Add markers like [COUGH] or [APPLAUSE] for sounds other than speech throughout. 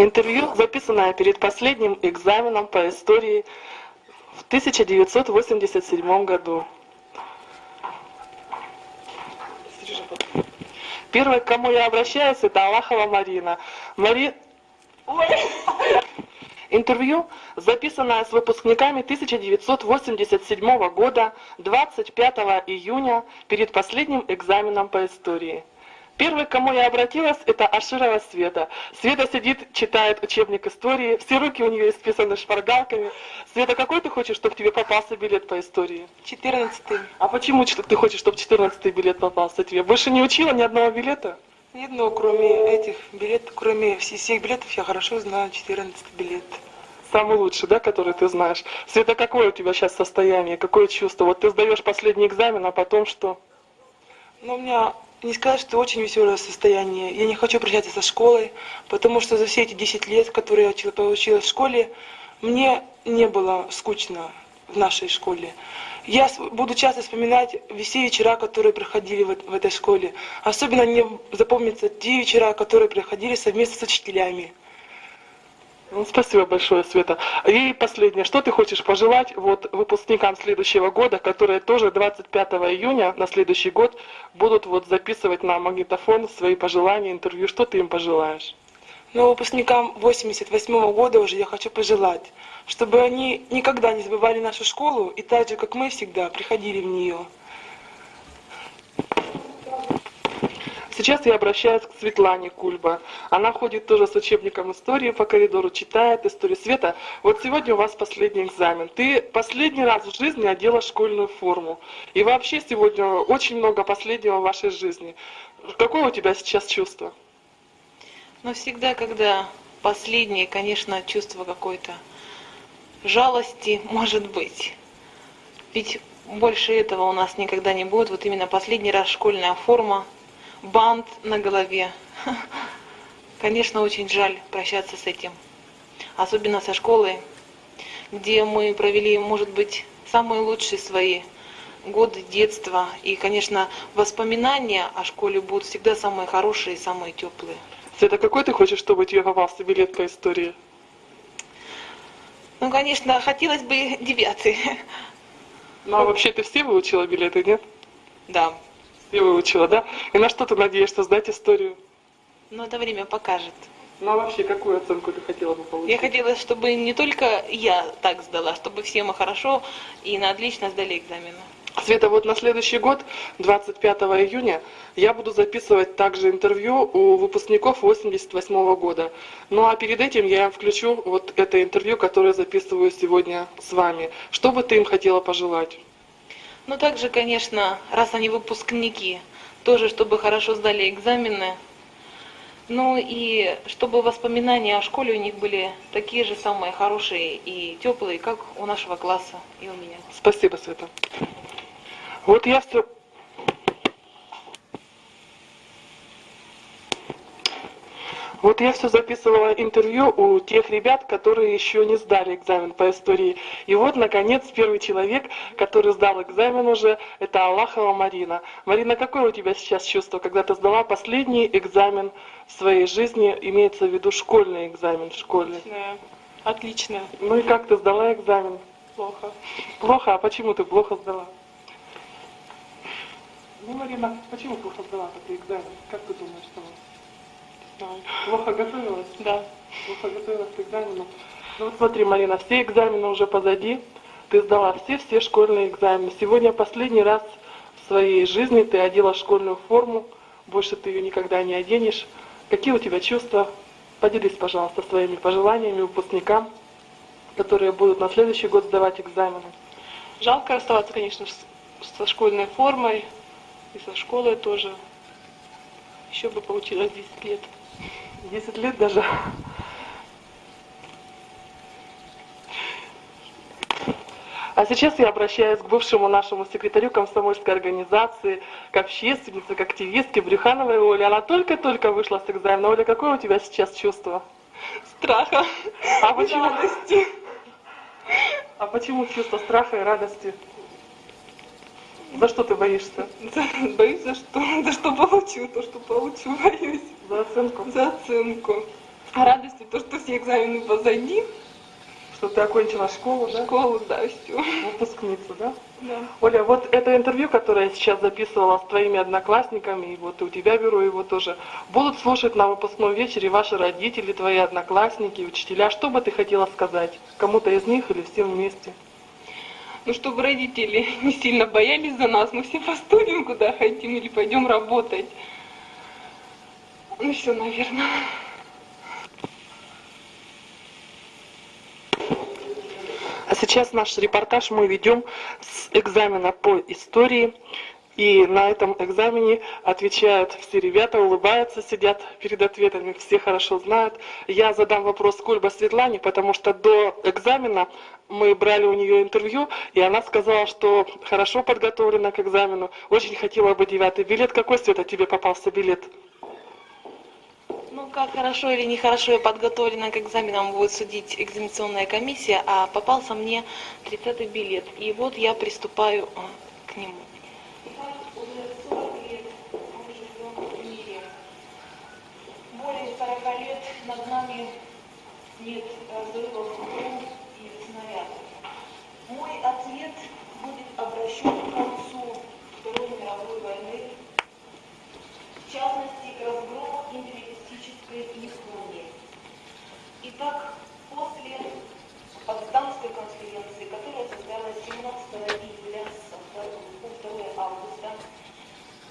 Интервью, записанное перед последним экзаменом по истории в 1987 году. Первой, к кому я обращаюсь, это Аллахова Марина. Мари... Ой. Интервью, записанное с выпускниками 1987 года 25 июня перед последним экзаменом по истории. Первый, к кому я обратилась, это Аширова Света. Света сидит, читает учебник истории, все руки у нее исписаны шпаргалками. Света, какой ты хочешь, чтобы тебе попался билет по истории? Четырнадцатый. А почему ты хочешь, чтобы четырнадцатый билет попался тебе? Больше не учила ни одного билета? Ни одного, кроме этих билетов, кроме всех билетов, я хорошо знаю четырнадцатый билет. Самый лучший, да, который ты знаешь. Света, какое у тебя сейчас состояние, какое чувство? Вот ты сдаешь последний экзамен, а потом что? Ну, у меня не сказать, что очень веселое состояние. Я не хочу прощаться со школой, потому что за все эти 10 лет, которые я получила в школе, мне не было скучно в нашей школе. Я буду часто вспоминать все вечера, которые проходили в, в этой школе. Особенно мне запомнятся те вечера, которые проходили совместно с учителями. Ну, спасибо большое, Света. И последнее, что ты хочешь пожелать вот выпускникам следующего года, которые тоже 25 июня на следующий год будут вот записывать на магнитофон свои пожелания, интервью. Что ты им пожелаешь? Ну, выпускникам 88 -го года уже я хочу пожелать, чтобы они никогда не забывали нашу школу и так же, как мы всегда, приходили в нее. Сейчас я обращаюсь к Светлане Кульба. Она ходит тоже с учебником истории по коридору, читает историю Света. Вот сегодня у вас последний экзамен. Ты последний раз в жизни одела школьную форму. И вообще сегодня очень много последнего в вашей жизни. Какое у тебя сейчас чувство? Ну, всегда, когда последнее, конечно, чувство какой-то жалости может быть. Ведь больше этого у нас никогда не будет. Вот именно последний раз школьная форма – бант на голове. Конечно, очень жаль прощаться с этим. Особенно со школой, где мы провели, может быть, самые лучшие свои годы детства. И, конечно, воспоминания о школе будут всегда самые хорошие и самые теплые. Света, какой ты хочешь, чтобы тебе попался билет по истории? Ну, конечно, хотелось бы девятый. Ну, а вообще ты все выучила билеты, нет? Да. И выучила, да? И на что ты надеешься сдать историю? Ну, это время покажет. Ну, а вообще, какую оценку ты хотела бы получить? Я хотела, чтобы не только я так сдала, чтобы все мы хорошо и на отлично сдали экзамены. Света, вот на следующий год, 25 июня, я буду записывать также интервью у выпускников 88 -го года. Ну а перед этим я включу вот это интервью, которое записываю сегодня с вами. Что бы ты им хотела пожелать? Ну, также, конечно, раз они выпускники, тоже, чтобы хорошо сдали экзамены. Ну и чтобы воспоминания о школе у них были такие же самые хорошие и теплые, как у нашего класса и у меня. Спасибо, Света. Вот я Вот я все записывала интервью у тех ребят, которые еще не сдали экзамен по истории. И вот, наконец, первый человек, который сдал экзамен уже, это Аллахова Марина. Марина, какое у тебя сейчас чувство, когда ты сдала последний экзамен в своей жизни, имеется в виду школьный экзамен, школьный? Отличное. Отлично. Ну и как ты сдала экзамен? Плохо. Плохо? А почему ты плохо сдала? Ну, Марина, почему плохо сдала такой экзамен? Как ты думаешь, что Плохо готовилась? Да. Плохо готовилась к экзамену. Ну вот смотри, Марина, все экзамены уже позади. Ты сдала все-все школьные экзамены. Сегодня последний раз в своей жизни ты одела школьную форму. Больше ты ее никогда не оденешь. Какие у тебя чувства? Поделись, пожалуйста, своими пожеланиями выпускникам, которые будут на следующий год сдавать экзамены. Жалко оставаться, конечно, со школьной формой и со школой тоже. Еще бы получилось 10 лет. 10 лет даже. А сейчас я обращаюсь к бывшему нашему секретарю комсомольской организации, к общественнице, к активистке Брюхановой Оле. Она только-только вышла с экзамена. Оля, какое у тебя сейчас чувство? Страха. А почему? Радости. А почему чувство страха и радости? За что ты боишься? Боюсь за что? [LAUGHS] За что получу, то, что получу, боюсь. За оценку? За оценку. радостью, то, что все экзамены позади, Что ты окончила школу, да? школу, да, все. Выпускница, да? Да. Оля, вот это интервью, которое я сейчас записывала с твоими одноклассниками, и вот у тебя беру его тоже, будут слушать на выпускном вечере ваши родители, твои одноклассники, учителя. Что бы ты хотела сказать? Кому-то из них или всем вместе? Ну, чтобы родители [LAUGHS] не сильно боялись за нас, мы все поступим, куда хотим, или пойдем работать. Ну, все, наверное. А сейчас наш репортаж мы ведем с экзамена по истории. И на этом экзамене отвечают все ребята, улыбаются, сидят перед ответами, все хорошо знают. Я задам вопрос Кульба Светлане, потому что до экзамена мы брали у нее интервью, и она сказала, что хорошо подготовлена к экзамену, очень хотела бы девятый билет. Какой, Света, тебе попался билет? Ну, как хорошо или нехорошо я подготовлена к экзаменам, будет судить экзаменационная комиссия, а попался мне 30-й билет. И вот я приступаю а, к нему. Итак, уже 40 лет мы живем в мире. Более 40 лет нами нет разрывов бомб и снарядов. Мой ответ будет обращен к концу Второй мировой войны, в частности, к разгрому империалистической Японии. Итак, после Потсдамской конференции, которая состоялась 17 июля по 2 августа,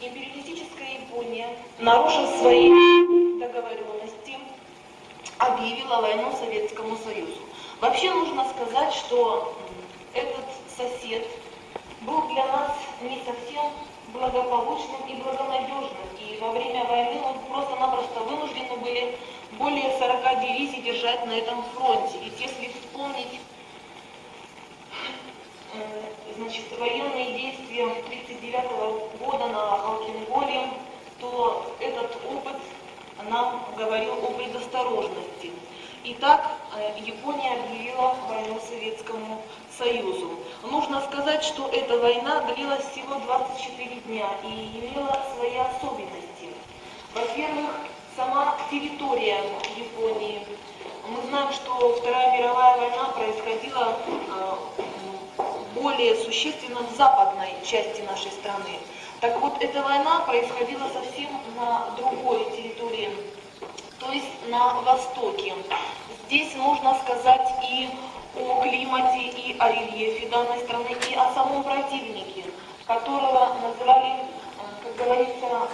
империалистическая Япония, нарушив свои договоренности, объявила войну Советскому Союзу. Вообще нужно сказать, что этот сосед был для нас не совсем благополучным и благонадежным. И во время войны мы просто-напросто вынуждены были более 40 дивизий держать на этом фронте. Ведь если вспомнить э, значит, военные действия 1939 года на Халкинголе, то этот опыт нам говорил о предосторожности. Итак, э, Япония объявила войну Советскому Союзу. Нужно сказать, что эта война длилась всего 24 дня и имела свои особенности. Во-первых, сама территория Японии. Мы знаем, что Вторая мировая война происходила э, более существенно в западной части нашей страны. Так вот, эта война происходила совсем на другой территории, то есть на востоке. Здесь нужно сказать и о климате, и о рельефе данной страны, и о самом противнике, которого называли, э, как говорится,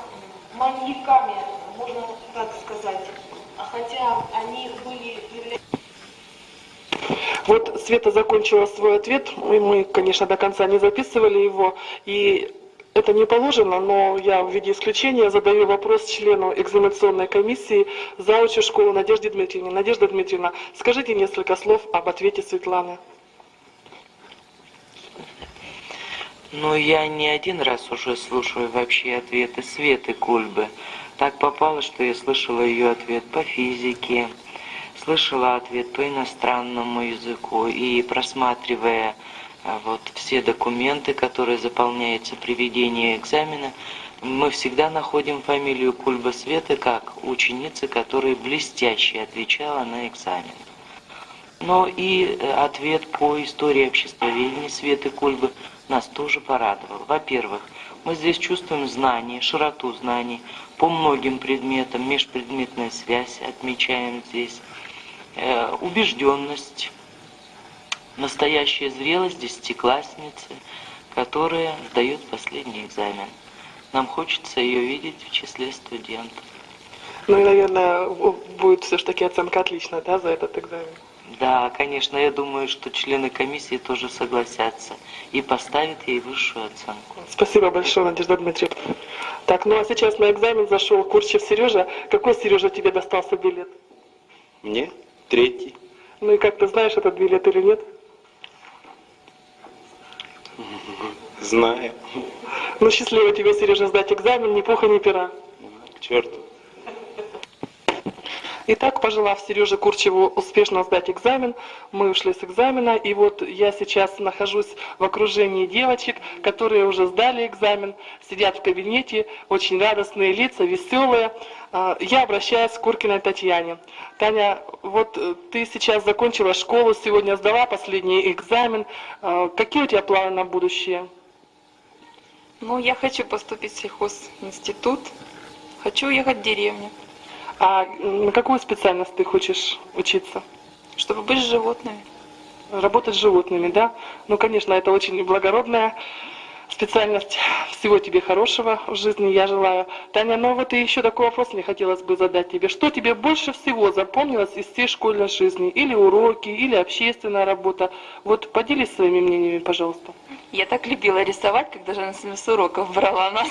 маньяками, можно так сказать. А Хотя они были Вот Света закончила свой ответ, и мы, конечно, до конца не записывали его, и это не положено, но я в виде исключения задаю вопрос члену экзаменационной комиссии заучу школы Надежде Дмитриевне. Надежда Дмитриевна, скажите несколько слов об ответе Светланы. Ну, я не один раз уже слушаю вообще ответы Светы Кульбы. Так попало, что я слышала ее ответ по физике, слышала ответ по иностранному языку и просматривая вот все документы, которые заполняются при ведении экзамена, мы всегда находим фамилию Кульба Светы как ученицы, которая блестяще отвечала на экзамен. Но и э, ответ по истории обществоведения Светы Кульбы нас тоже порадовал. Во-первых, мы здесь чувствуем знания, широту знаний по многим предметам, межпредметная связь отмечаем здесь, э, убежденность, настоящая зрелость десятиклассницы, которая сдает последний экзамен. Нам хочется ее видеть в числе студентов. Ну и, наверное, будет все-таки оценка отличная, да, за этот экзамен. Да, конечно, я думаю, что члены комиссии тоже согласятся и поставят ей высшую оценку. Спасибо большое, Надежда Дмитриевна. Так, ну а сейчас на экзамен зашел Курчев Сережа. Какой, Сережа, тебе достался билет? Мне третий. Ну и как ты знаешь этот билет или нет? Знаю. Ну счастливо тебе, Сережа, сдать экзамен, ни пуха, ни пера. К черту. Итак, пожелав Сереже Курчеву успешно сдать экзамен, мы ушли с экзамена, и вот я сейчас нахожусь в окружении девочек, которые уже сдали экзамен, сидят в кабинете, очень радостные лица, веселые. А, Я обращаюсь к Куркиной Татьяне. Таня, вот э, ты сейчас закончила школу, сегодня сдала последний экзамен. А, Какие у тебя планы на будущее? Ну, я хочу поступить в сельхозинститут. Хочу уехать в деревню, А на какую специальность ты хочешь учиться? чтобы быть с животными. Работать с животными, да? Ну, конечно, это очень благородная специальность. Всего тебе хорошего в жизни я желаю. Таня, ну вот и еще такой вопрос мне хотелось бы задать тебе. Что тебе больше всего запомнилось из всей школьной жизни? Или уроки, или общественная работа? Вот поделись своими мнениями, пожалуйста. Я так любила рисовать, когда же она с уроков брала нас.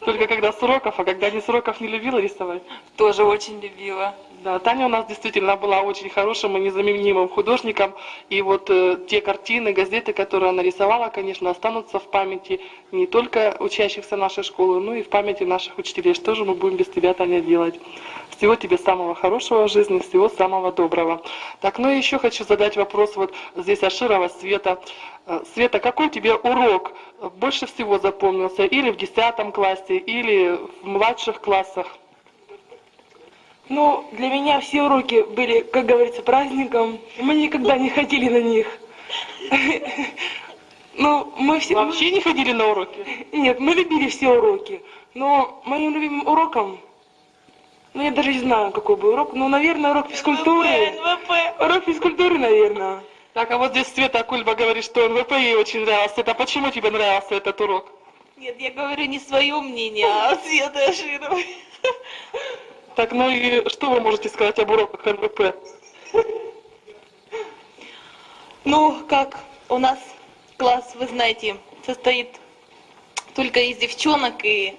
Только когда с уроков, а когда не с уроков не любила рисовать? Тоже очень любила. Да, Таня у нас действительно была очень хорошим и незаменимым художником. И вот э, те картины, газеты, которые она рисовала, конечно, останутся в памяти не только учащихся нашей школы, но и в памяти наших учителей. Что же мы будем без тебя, Таня, делать? Всего тебе самого хорошего в жизни, всего самого доброго. Так, ну и еще хочу задать вопрос вот здесь Аширова Света. Э, Света, какой тебе урок больше всего запомнился? Или в 10 классе, или в младших классах? Ну, для меня все уроки были, как говорится, праздником. Мы никогда не ходили на них. [LAUGHS] Ну, мы все... Вообще не ходили на уроки? Нет, мы любили все уроки. Но моим любимым уроком, ну я даже не знаю, какой был урок, но, наверное, урок физкультуры. Урок физкультуры, наверное. Так, а вот здесь Света Кульба говорит, что НВП ей очень нравился. Это почему тебе нравился этот урок? Нет, я говорю не свое мнение, а Светы Ашировой. Так, ну и что вы можете сказать об уроках НВП? Ну, как у нас класс, вы знаете, состоит только из девчонок, и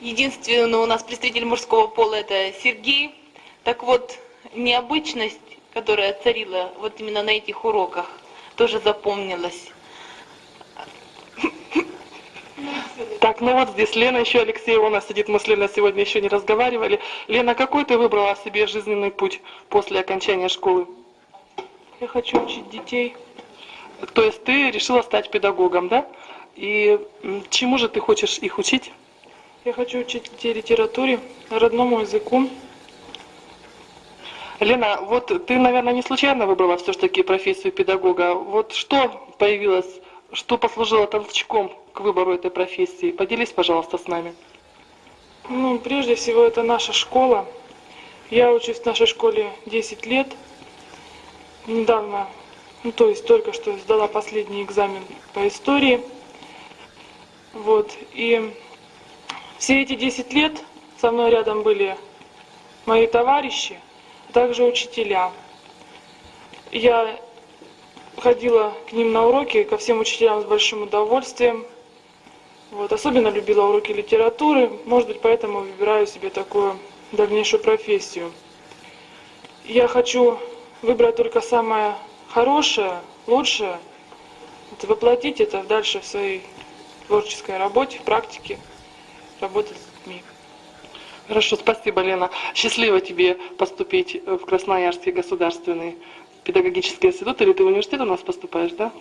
единственный у нас представитель мужского пола это Сергей. Так вот, необычность, которая царила вот именно на этих уроках, тоже запомнилась. Так, ну вот здесь Лена еще Алексеева у нас сидит, мы с Леной сегодня еще не разговаривали. Лена, какой ты выбрала себе жизненный путь после окончания школы? Я хочу учить детей. То есть ты решила стать педагогом, да? И чему же ты хочешь их учить? Я хочу учить детей литературе, родному языку. Лена, вот ты, наверное, не случайно выбрала все-таки профессию педагога. Вот что появилось, что послужило толчком к выбору этой профессии? Поделись, пожалуйста, с нами. Ну, прежде всего, это наша школа. Я учусь в нашей школе 10 лет. Недавно, ну, то есть только что сдала последний экзамен по истории. Вот, и все эти 10 лет со мной рядом были мои товарищи, а также учителя. Я ходила к ним на уроки, ко всем учителям с большим удовольствием. Вот, особенно любила уроки литературы, может быть, поэтому выбираю себе такую дальнейшую профессию. Я хочу выбрать только самое хорошее, лучшее, и воплотить это дальше в своей творческой работе, практике, работать с детьми. Хорошо, спасибо, Лена. Счастливо тебе поступить в Красноярский государственный педагогический институт, или ты в университет у нас поступаешь, да?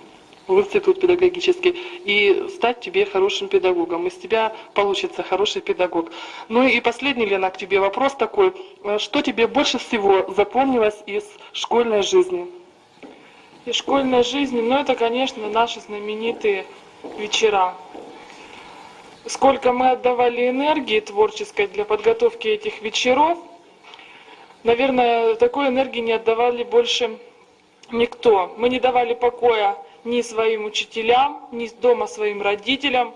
В институт педагогический, и стать тебе хорошим педагогом. Из тебя получится хороший педагог. Ну и последний, Лена, к тебе вопрос такой. Э, Что тебе больше всего запомнилось из школьной жизни? И школьной жизни, ну это, конечно, наши знаменитые вечера. Сколько мы отдавали энергии творческой для подготовки этих вечеров, наверное, такой энергии не отдавали больше никто. Мы не давали покоя ни своим учителям, ни дома своим родителям,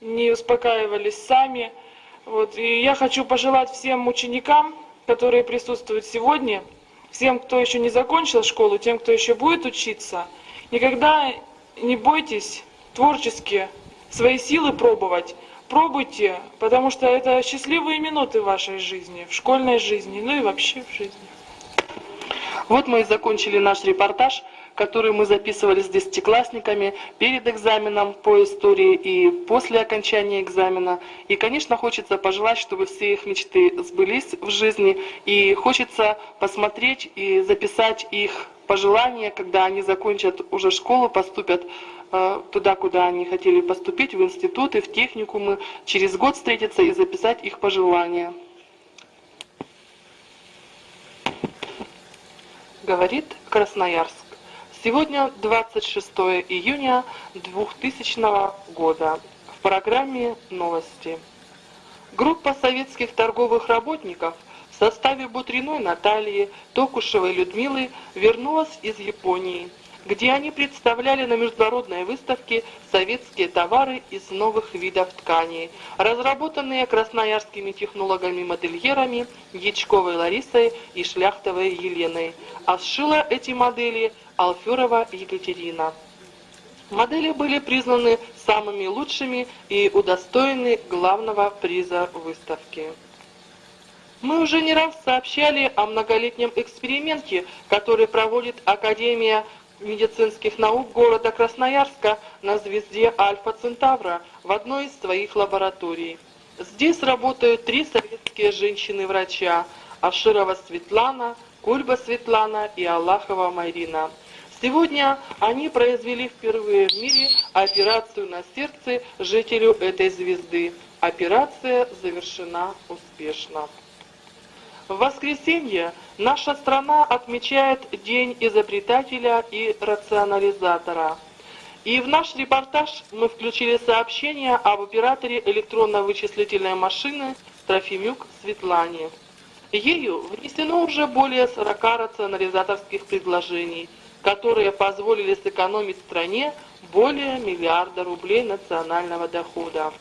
не успокаивались сами. Вот. И я хочу пожелать всем ученикам, которые присутствуют сегодня, всем, кто еще не закончил школу, тем, кто еще будет учиться, никогда не бойтесь творчески свои силы пробовать. Пробуйте, потому что это счастливые минуты в вашей жизни, в школьной жизни, ну и вообще в жизни. Вот мы и закончили наш репортаж. которую мы записывали с десятиклассниками перед экзаменом по истории и после окончания экзамена. И, конечно, хочется пожелать, чтобы все их мечты сбылись в жизни. И хочется посмотреть и записать их пожелания, когда они закончат уже школу, поступят э, туда, куда они хотели поступить, в институты, в техникумы, через год встретиться и записать их пожелания. Говорит Красноярск. Сегодня 26 июня 2000 года. В программе «Новости». Группа советских торговых работников в составе Бутриной Натальи, Токушевой Людмилы вернулась из Японии – где они представляли на международной выставке советские товары из новых видов тканей, разработанные красноярскими технологами-модельерами Ячковой Ларисой и Шляхтовой Еленой, а сшила эти модели Алферова Екатерина. Модели были признаны самыми лучшими и удостоены главного приза выставки. Мы уже не раз сообщали о многолетнем эксперименте, который проводит Академия медицинских наук города Красноярска на звезде Альфа Центавра в одной из своих лабораторий. Здесь работают три советские женщины-врача – Аширова Светлана, Кульба Светлана и Аллахова Марина. Сегодня они произвели впервые в мире операцию на сердце жителю этой звезды. Операция завершена успешно. В воскресенье наша страна отмечает День изобретателя и рационализатора. И в наш репортаж мы включили сообщение об операторе электронно-вычислительной машины Трофимюк Светлане. Ею внесено уже более 40 рационализаторских предложений, которые позволили сэкономить стране более миллиарда рублей национального дохода.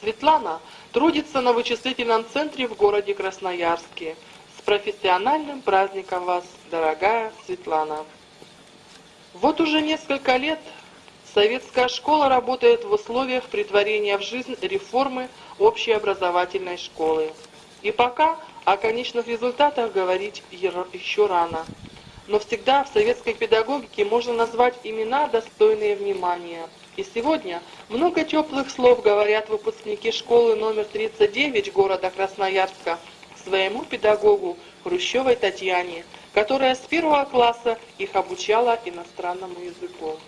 Светлана трудится на вычислительном центре в городе Красноярске. С профессиональным праздником вас, дорогая Светлана! Вот уже несколько лет советская школа работает в условиях притворения в жизнь реформы общеобразовательной школы. И пока о конечных результатах говорить еще рано. Но всегда в советской педагогике можно назвать имена, достойные внимания – и сегодня много теплых слов говорят выпускники школы номер 39 города Красноярска своему педагогу Хрущевой Татьяне, которая с первого класса их обучала иностранному языку.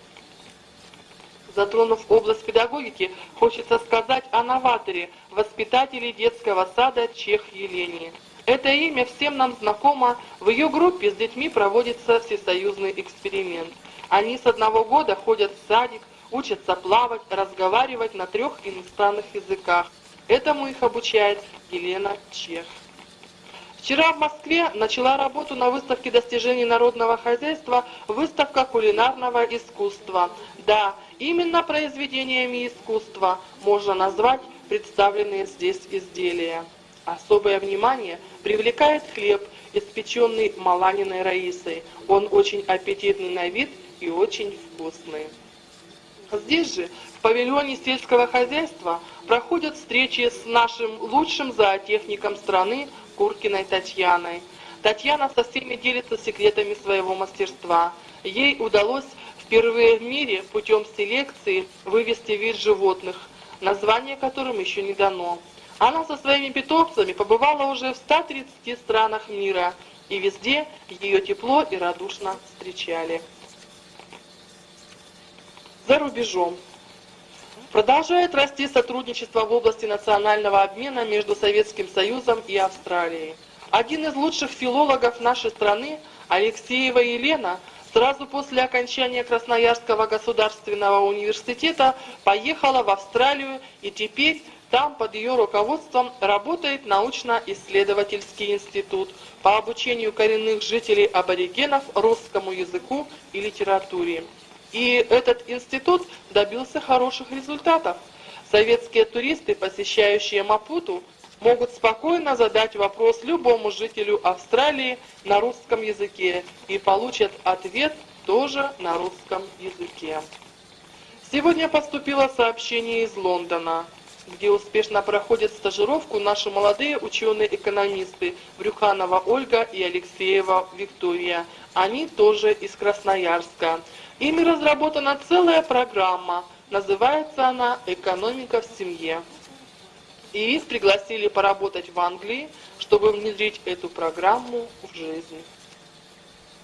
Затронув область педагогики, хочется сказать о новаторе, воспитателе детского сада Чех Елене. Это имя всем нам знакомо, в ее группе с детьми проводится всесоюзный эксперимент. Они с одного года ходят в садик, учатся плавать, разговаривать на трех иностранных языках. Этому их обучает Елена Чех. Вчера в Москве начала работу на выставке достижений народного хозяйства выставка кулинарного искусства. Да, именно произведениями искусства можно назвать представленные здесь изделия. Особое внимание привлекает хлеб, испеченный Маланиной Раисой. Он очень аппетитный на вид и очень вкусный. Здесь же, в павильоне сельского хозяйства, проходят встречи с нашим лучшим зоотехником страны Куркиной Татьяной. Татьяна со всеми делится секретами своего мастерства. Ей удалось впервые в мире путем селекции вывести вид животных, название которым еще не дано. Она со своими питомцами побывала уже в 130 странах мира, и везде ее тепло и радушно встречали за рубежом. Продолжает расти сотрудничество в области национального обмена между Советским Союзом и Австралией. Один из лучших филологов нашей страны, Алексеева Елена, сразу после окончания Красноярского государственного университета поехала в Австралию и теперь там под ее руководством работает научно-исследовательский институт по обучению коренных жителей аборигенов русскому языку и литературе. И этот институт добился хороших результатов. Советские туристы, посещающие Мапуту, могут спокойно задать вопрос любому жителю Австралии на русском языке и получат ответ тоже на русском языке. Сегодня поступило сообщение из Лондона. где успешно проходят стажировку наши молодые ученые-экономисты Брюханова Ольга и Алексеева Виктория. Они тоже из Красноярска. Ими разработана целая программа. Называется она «Экономика в семье». И их пригласили поработать в Англии, чтобы внедрить эту программу в жизнь.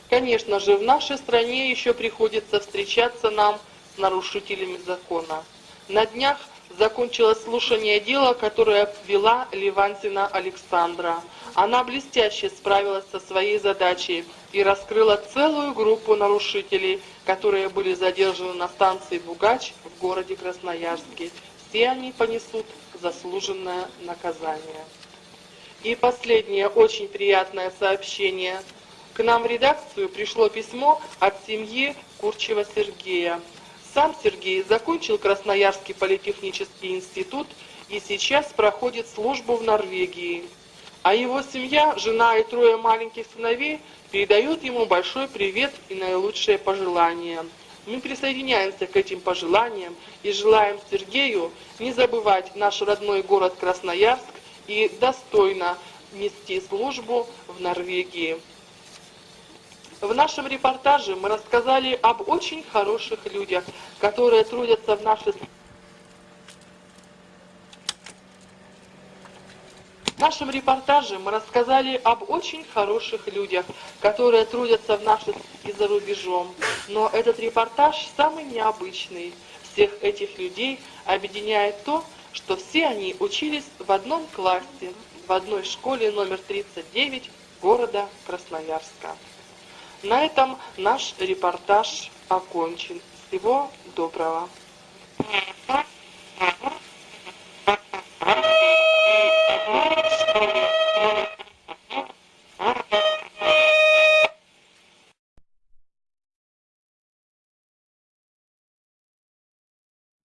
Конечно же, в нашей стране еще приходится встречаться нам с нарушителями закона. На днях закончилось слушание дела, которое вела Ливантина Александра. Она блестяще справилась со своей задачей и раскрыла целую группу нарушителей, которые были задержаны на станции Бугач в городе Красноярске. Все они понесут заслуженное наказание. И последнее очень приятное сообщение. К нам в редакцию пришло письмо от семьи Курчева Сергея. Сам Сергей закончил Красноярский политехнический институт и сейчас проходит службу в Норвегии. А его семья, жена и трое маленьких сыновей передают ему большой привет и наилучшие пожелания. Мы присоединяемся к этим пожеланиям и желаем Сергею не забывать наш родной город Красноярск и достойно нести службу в Норвегии. В нашем репортаже мы рассказали об очень хороших людях, которые трудятся в нашей В нашем репортаже мы рассказали об очень хороших людях, которые трудятся в нашей и за рубежом. Но этот репортаж самый необычный. Всех этих людей объединяет то, что все они учились в одном классе, в одной школе номер 39 города Красноярска. На этом наш репортаж окончен. Всего доброго.